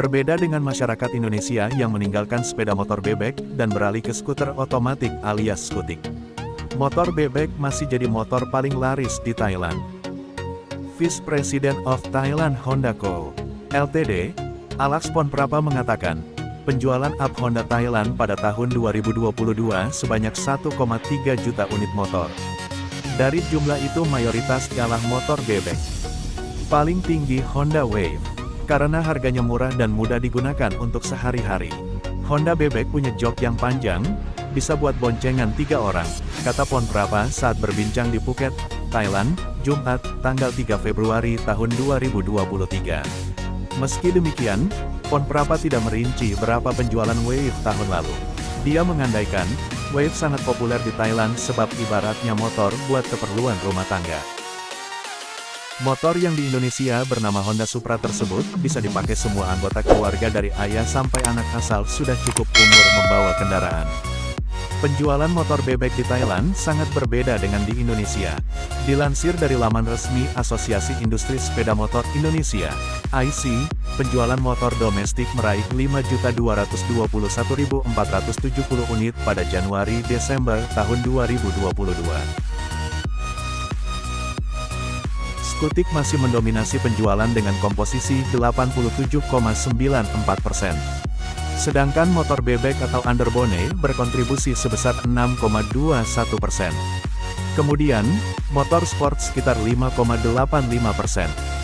Berbeda dengan masyarakat Indonesia yang meninggalkan sepeda motor bebek dan beralih ke skuter otomatik alias skutik. Motor bebek masih jadi motor paling laris di Thailand. Vice President of Thailand Honda Co. Ltd, Alex Ponprapa mengatakan, penjualan Up Honda Thailand pada tahun 2022 sebanyak 1,3 juta unit motor. Dari jumlah itu mayoritas ialah motor bebek. Paling tinggi Honda Wave, karena harganya murah dan mudah digunakan untuk sehari-hari. Honda Bebek punya jok yang panjang, bisa buat boncengan tiga orang, kata Pon Prapa saat berbincang di Phuket, Thailand, Jumat, tanggal 3 Februari tahun 2023. Meski demikian, Pon Prapa tidak merinci berapa penjualan Wave tahun lalu. Dia mengandaikan, Wave sangat populer di Thailand sebab ibaratnya motor buat keperluan rumah tangga. Motor yang di Indonesia bernama Honda Supra tersebut bisa dipakai semua anggota keluarga dari ayah sampai anak asal sudah cukup umur membawa kendaraan. Penjualan motor bebek di Thailand sangat berbeda dengan di Indonesia. Dilansir dari laman resmi Asosiasi Industri Sepeda Motor Indonesia, IC, penjualan motor domestik meraih 5.221.470 unit pada Januari-Desember tahun 2022. Skutik masih mendominasi penjualan dengan komposisi 87,94%. Sedangkan motor bebek atau underbone berkontribusi sebesar 6,21%. Kemudian, motor sport sekitar 5,85%.